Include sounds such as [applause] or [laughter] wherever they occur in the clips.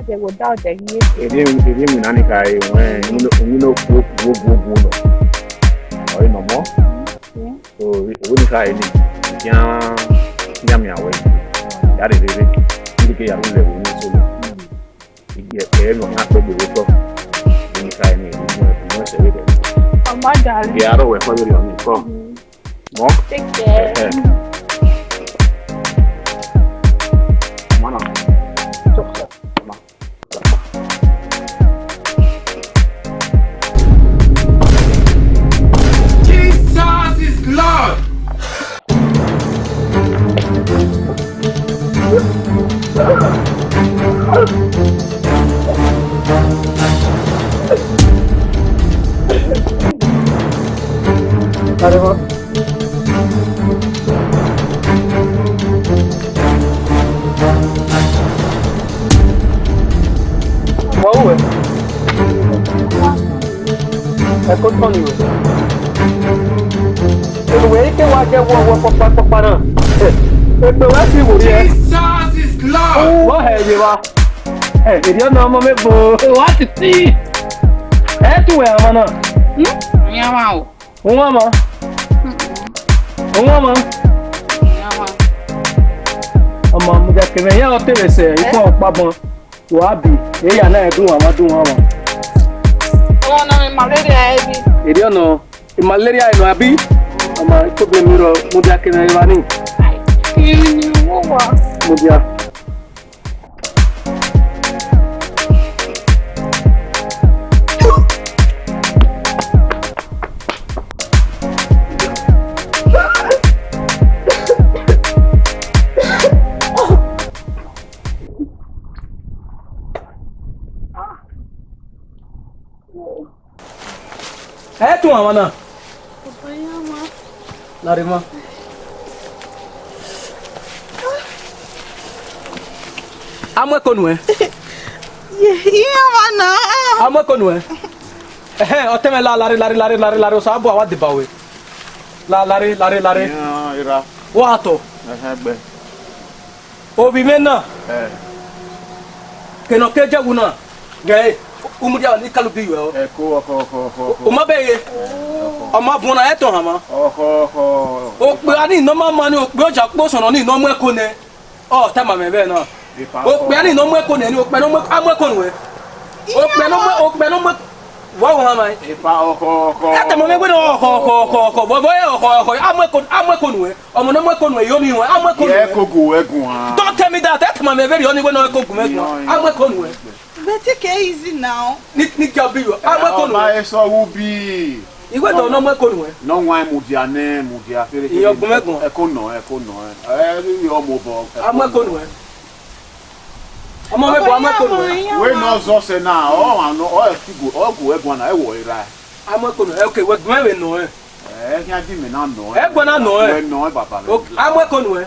dade wo da ọdẹ yie. èdè èdè mi nani ka ye wẹ́n onyi n'o kulo kulo bu bu nọ ọyẹ nọmọ so ewu ni ka ye ni diya diya mi awẹ ya de rere ndi ke yàrá lẹ wo ni lọ ìgbẹ ẹyẹ nọ n'a pẹ gbèrè tọ ewu ni ka ye ni ewu ni ọmọ dàrú. ìyàrá wẹ̀ fọ́ lórí ọ̀nì kọ́. mọ́. take care. caramba. Tá, boa. É contra o nível. Pelo ele que eu acho que é uma rua para comparar. Então é figurinha. [laughs] É Jesus is Lord! é, Red, lá. É, queria não, mas é boa. Eu acho que sim. É tu, é, mano. Não, minha mal. Uma mão. ọmọ ọmọ ọmọ mùjàkìrì yẹn ọtí rẹ sẹ ikú ọpá bọn wàá bì èyà náà ẹdùn wọn wá dùn wọn wọn. ọwọ́ náà mi malaria ẹ bí. èdè ọ̀nà malaria ẹ̀ nù àbí ọmọ ìkóbi mi rọ mùjàkìrì ẹ̀ wá ní. kí ni wọ́n wà. mùjàkìrì. tún àwọn náà. Larima. Amweko nuwe. Iye wana. Amweko nuwe. Ehe, oteme la lari lari lari lari lari osabu awa dibawe. La lari lari lari. Ira ira. Wato. Ehe gbe. Obi mena. Eh. Kenoke jaguna. Gae umudi awo ni kalo bi yɔ. ɛ ko ɔkɔ ɔkɔ ɔkɔ. o ma bɛ ye ɔma funa ɛ tɔn hama. ɔkɔ ɔkɔ. o kpe ani nɔma ma o kpe ɔjà kpo sɔnɔ ni nɔmɔ ɛko nɛ ɔ tama mɛ bɛ nɔ. o kpe ani nɔmɔ ɛko nɛ ni o kpe nɔmɔ amɔ ɛko nɛ o kpe nɔmɔ o kpe nɔmɔ wọ́wọ́ hàn hàn amẹ́kọ̀nù ẹ. yẹ kó gùn ẹgùn wa. don't tell me that ẹ tàmọ́ mi ẹ bẹ́ẹ̀ rí ọ ní gbọ́dọ̀ take it easy now. Nick Nick Jabiru. I work on my so will be. Ìwé ìdọ̀ ọ̀nà mẹ́kọ̀ọ́ nù ẹ. Nọ́ wọn mùdí àná mùdí àfẹ́rẹ́ kékeré. Ìyọ̀gbọ̀n mẹ́gbọ̀n. Ẹ̀kọ́ I'm ẹ̀kọ́ nọ ẹ. Ẹ going. ọmọ bọ̀. Amẹ́kọ̀ọ́ nù ẹ. Ọmọ mẹ́gbọ̀n amẹ́kọ̀ọ́ nù ẹ. Wéé náà zọ eh, ṣe náà ọ̀ àná ọ̀ ẹ̀kú ọ̀gù ẹ̀gbọ̀n náà ẹ̀wọ̀ ìra ẹ̀. Amẹ́kọ̀ọ́ nù ẹ ok wẹ̀gbọ̀n ẹ̀wẹ̀ nù ẹ. Ẹ̀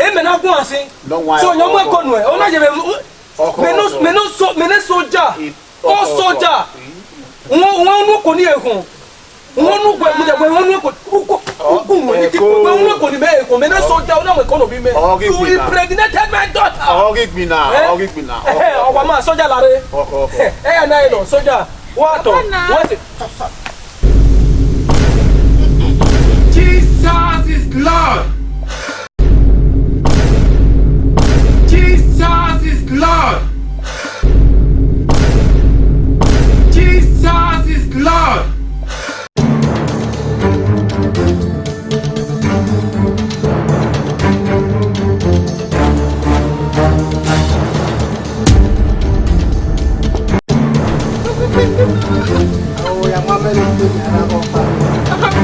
eme na gun ase so yan mo ko nu ẹ o na je me me no so me ne soja o soja won won nu ko ni ehun won nu gbe mu je gbe won nu ko ko gun won ni ti gbe won nu ko ni be ehun me ne soja o na mo ko no bi me you impregnated my daughter ogi gbi na ogi gbi na o wa ma soja lare e ya na e lo soja wa to wa se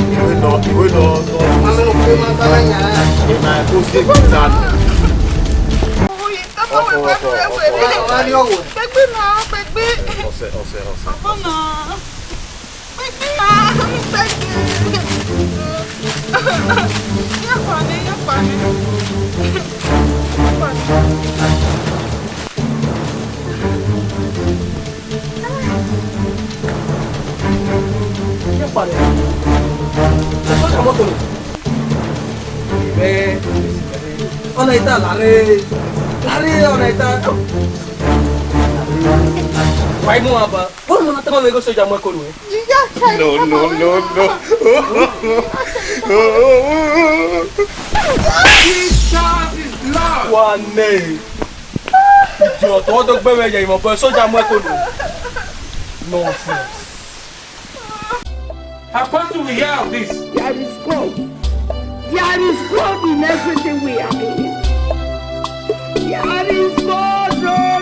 ìwé lọ ìwé lọ lọ. ìmọ̀ ẹ̀kọ́ sí ìgbésà. ọkọ ọkọ ọkọ ọkọ pẹgbẹ náà pẹgbẹ. ọsẹ ọsẹ ọsẹ. ọkọ náà pẹgbẹ náà pẹgbẹ. yẹ pa mi yẹ pa mi. pariwo ẹ̀fọ́ ìṣàmọ́tò ni bẹ́ẹ̀ ọ̀nà ìta làárẹ̀ làárẹ̀ ọ̀nà ìta wáyé mú wa bá bọ́ọ̀lù mọ́nà tẹ́wọ́n lẹ́gọ́ sójà mọ́ ẹ̀kọ́ lu ẹ̀. jíjá no no no no. Jesus is love. wà á nẹ ìjọ tọwọ́ tó gbẹ́wẹ̀ yẹ ìmọ̀ bọ́ sójà Apostle will hear of this. There is God. There is God in everything we are in. There is God, Lord.